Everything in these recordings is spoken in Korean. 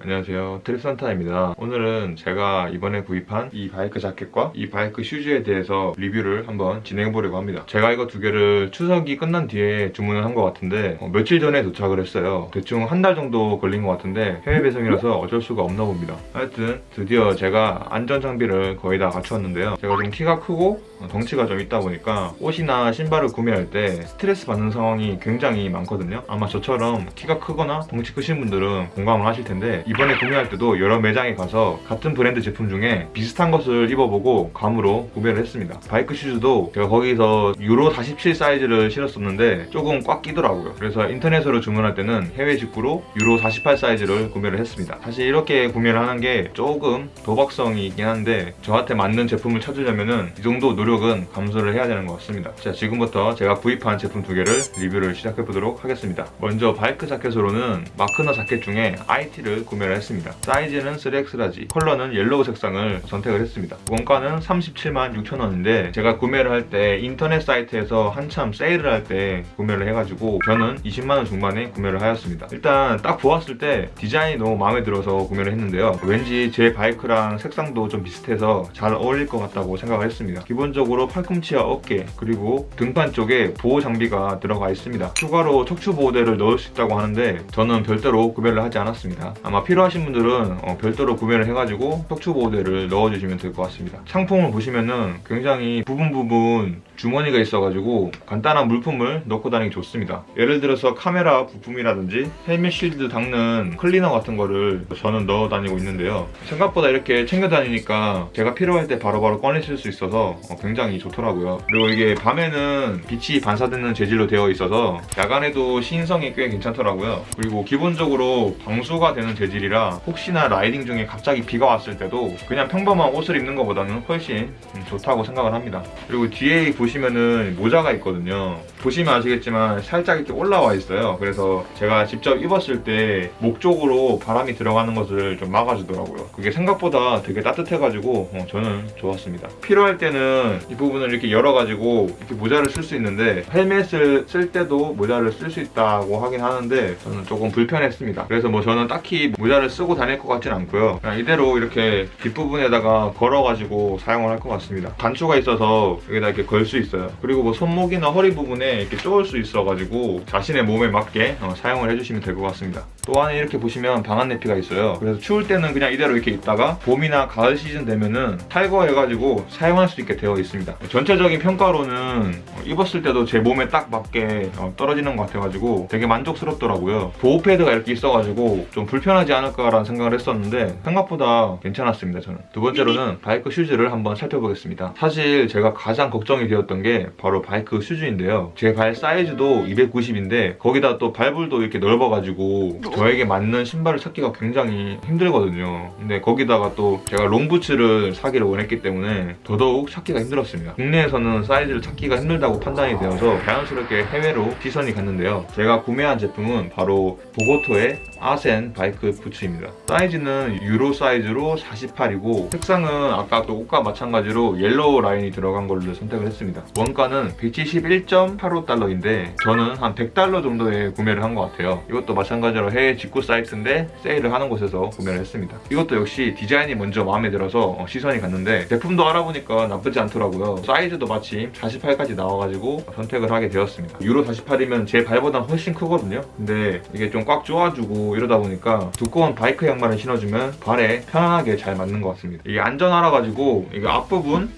안녕하세요. 트립산타입니다. 오늘은 제가 이번에 구입한 이 바이크 자켓과 이 바이크 슈즈에 대해서 리뷰를 한번 진행해 보려고 합니다. 제가 이거 두 개를 추석이 끝난 뒤에 주문을 한 것 같은데 어, 며칠 전에 도착을 했어요. 대충 한 달 정도 걸린 것 같은데 해외 배송이라서 어쩔 수가 없나 봅니다. 하여튼 드디어 제가 안전 장비를 거의 다 갖추었는데요. 제가 좀 키가 크고 어, 덩치가 좀 있다 보니까 옷이나 신발을 구매할 때 스트레스 받는 상황이 굉장히 많거든요. 아마 저처럼 키가 크거나 덩치 크신 분들은 공감을 하실 텐데 이번에 구매할 때도 여러 매장에 가서 같은 브랜드 제품 중에 비슷한 것을 입어보고 감으로 구매를 했습니다. 바이크 슈즈도 제가 거기서 유로 47 사이즈를 신었었는데 조금 꽉 끼더라고요. 그래서 인터넷으로 주문할 때는 해외 직구로 유로 48 사이즈를 구매를 했습니다. 사실 이렇게 구매를 하는 게 조금 도박성이 있긴 한데 저한테 맞는 제품을 찾으려면 이 정도 노력 은 감수를 해야 되는 것 같습니다. 자 지금부터 제가 구입한 제품 두 개를 리뷰를 시작해 보도록 하겠습니다. 먼저 바이크 자켓으로는 마크너 자켓 중에 IT를 구매를 했습니다. 사이즈는 3X large 컬러는 yellow 색상을 선택을 했습니다. 원가는 37만 6천원인데 제가 구매를 할 때 인터넷 사이트에서 한참 세일을 할 때 구매를 해가지고 저는 20만원 중반에 구매를 하였습니다. 일단 딱 보았을 때 디자인이 너무 마음에 들어서 구매를 했는데요. 왠지 제 바이크랑 색상도 좀 비슷해서 잘 어울릴 것 같다고 생각을 했습니다. 기본적으로 팔꿈치와 어깨 그리고 등판 쪽에 보호 장비가 들어가 있습니다. 추가로 척추 보호대를 넣을 수 있다고 하는데 저는 별도로 구매를 하지 않았습니다. 아마 필요하신 분들은 어, 별도로 구매를 해가지고 척추 보호대를 넣어주시면 될 것 같습니다. 상품을 보시면은 굉장히 부분 부분 주머니가 있어가지고 간단한 물품을 넣고 다니기 좋습니다. 예를 들어서 카메라 부품이라든지 헬멧 실드 닦는 클리너 같은 거를 저는 넣어 다니고 있는데요. 생각보다 이렇게 챙겨 다니니까 제가 필요할 때 바로바로 꺼내실 수 있어서 어, 굉장히 좋더라고요. 그리고 이게 밤에는 빛이 반사되는 재질로 되어 있어서 야간에도 시인성이 꽤 괜찮더라고요. 그리고 기본적으로 방수가 되는 재질이라 혹시나 라이딩 중에 갑자기 비가 왔을 때도 그냥 평범한 옷을 입는 것보다는 훨씬 음, 좋다고 생각을 합니다. 그리고 뒤에 보시면은 모자가 있거든요. 보시면 아시겠지만 살짝 이렇게 올라와 있어요. 그래서 제가 직접 입었을 때 목 쪽으로 바람이 들어가는 것을 좀 막아주더라고요. 그게 생각보다 되게 따뜻해가지고 어, 저는 좋았습니다. 필요할 때는 이 부분을 이렇게 열어가지고 이렇게 모자를 쓸 수 있는데 헬멧을 쓸 때도 모자를 쓸 수 있다고 하긴 하는데 저는 조금 불편했습니다. 그래서 뭐 저는 딱히 모자를 쓰고 다닐 것 같진 않고요. 그냥 이대로 이렇게 뒷부분에다가 걸어가지고 사용을 할 것 같습니다. 단추가 있어서 여기다 이렇게 걸 수 있어요. 그리고 뭐 손목이나 허리 부분에 이렇게 쪼을 수 있어가지고 자신의 몸에 맞게 어, 사용을 해주시면 될 것 같습니다 또 안에 이렇게 보시면 방한 내피가 있어요. 그래서 추울 때는 그냥 이대로 이렇게 있다가 봄이나 가을 시즌 되면은 탈거해가지고 사용할 수 있게 되어 있습니다. 전체적인 평가로는 어, 입었을 때도 제 몸에 딱 맞게 어, 떨어지는 것 같아가지고 되게 만족스럽더라고요. 보호 패드가 이렇게 있어가지고 좀 불편하지 않을까라는 생각을 했었는데 생각보다 괜찮았습니다 저는. 두 번째로는 바이크 슈즈를 한번 살펴보겠습니다. 사실 제가 가장 걱정이 되었던 게 바로 바이크 슈즈인데요. 제 발 사이즈도 290인데 거기다 또 발볼도 이렇게 넓어가지고 저에게 맞는 신발을 찾기가 굉장히 힘들거든요. 근데 거기다가 또 제가 롱부츠를 사기를 원했기 때문에 더더욱 찾기가 힘들었습니다. 국내에서는 사이즈를 찾기가 힘들다고 판단이 되어서 자연스럽게 해외로 시선이 갔는데요. 제가 구매한 제품은 바로 Bogotto의 Assen 바이크 부츠입니다. 사이즈는 유로 사이즈로 48이고 색상은 아까 또 옷과 마찬가지로 yellow 라인이 들어간 걸로 선택을 했습니다. 원가는 171.85달러인데 저는 한 100달러 정도에 구매를 한 것 같아요. 이것도 마찬가지로 해외 직구 사이트인데 세일을 하는 곳에서 구매를 했습니다. 이것도 역시 디자인이 먼저 마음에 들어서 어, 시선이 갔는데 제품도 알아보니까 나쁘지 않더라고요. 사이즈도 마침 48까지 나와가지고 선택을 하게 되었습니다. 유로 48이면 제 발보다 훨씬 크거든요. 근데 이게 좀 꽉 조아주고 이러다 보니까 두꺼운 바이크 양말을 신어주면 발에 편안하게 잘 맞는 것 같습니다. 이게 안전하라 가지고 이게 앞부분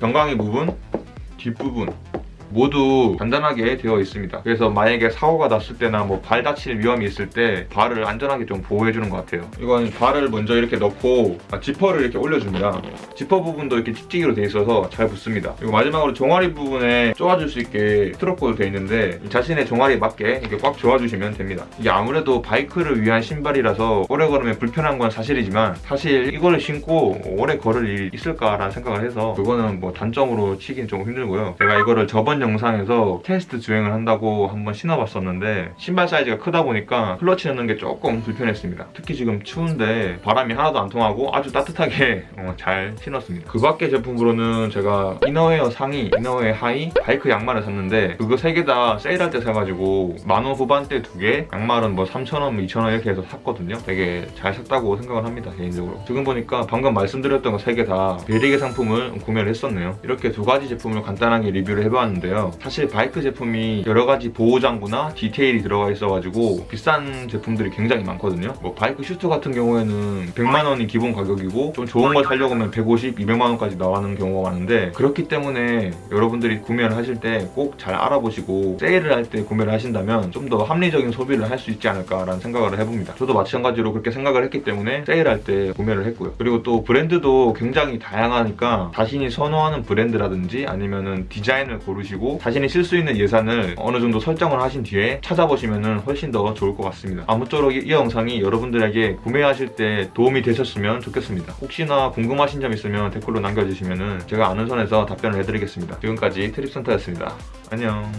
병강이 부분 뒷부분 모두 간단하게 되어 있습니다. 그래서 만약에 사고가 났을 때나 뭐 발 다칠 위험이 있을 때 발을 안전하게 좀 보호해주는 것 같아요. 이건 발을 먼저 이렇게 넣고 아, 지퍼를 이렇게 올려줍니다. 지퍼 부분도 이렇게 찍찍이로 되어 있어서 잘 붙습니다. 그리고 마지막으로 종아리 부분에 쪼아줄 수 있게 트럭코도 되어 있는데 자신의 종아리에 맞게 이렇게 꽉 조아주시면 됩니다. 이게 아무래도 바이크를 위한 신발이라서 오래 걸으면 불편한 건 사실이지만 사실 이거를 신고 오래 걸을 일이 있을까라는 생각을 해서 그거는 뭐 단점으로 치긴 좀 힘들고요. 제가 이거를 저번 영상에서 테스트 주행을 한다고 한번 신어봤었는데 신발 사이즈가 크다 보니까 클러치 넣는 게 조금 불편했습니다. 특히 지금 추운데 바람이 하나도 안 통하고 아주 따뜻하게 어, 잘 신었습니다. 그 밖의 제품으로는 제가 이너웨어 상의, 이너웨어 하의, 바이크 양말을 샀는데 그거 세 개 다 세일할 때 사가지고 만 원 후반대 두 개, 양말은 뭐 3,000원, 2,000원 이렇게 해서 샀거든요. 되게 잘 샀다고 생각을 합니다, 개인적으로. 지금 보니까 방금 말씀드렸던 거 세 개 다 베리게 상품을 구매를 했었네요. 이렇게 두 가지 제품을 간단하게 리뷰를 해봤는데요. 사실 바이크 제품이 여러 가지 보호장구나 디테일이 들어가 있어가지고 비싼 제품들이 굉장히 많거든요. 뭐 바이크 슈트 같은 경우에는 100만 원이 기본 가격이고 좀 좋은 걸 사려고 하면 150, 200만 원까지 나가는 경우가 많은데 그렇기 때문에 여러분들이 구매를 하실 때 꼭 잘 알아보시고 세일을 할 때 구매를 하신다면 좀 더 합리적인 소비를 할 수 있지 않을까라는 생각을 해봅니다. 저도 마찬가지로 그렇게 생각을 했기 때문에 세일할 때 구매를 했고요. 그리고 또 브랜드도 굉장히 다양하니까 자신이 선호하는 브랜드라든지 아니면은 디자인을 고르시고 자신이 쓸 수 있는 예산을 어느 정도 설정을 하신 뒤에 찾아보시면 훨씬 더 좋을 것 같습니다. 아무쪼록 이, 이 영상이 여러분들에게 구매하실 때 도움이 되셨으면 좋겠습니다. 혹시나 궁금하신 점 있으면 댓글로 남겨주시면 제가 아는 선에서 답변을 해드리겠습니다. 지금까지 트립센터였습니다. 안녕.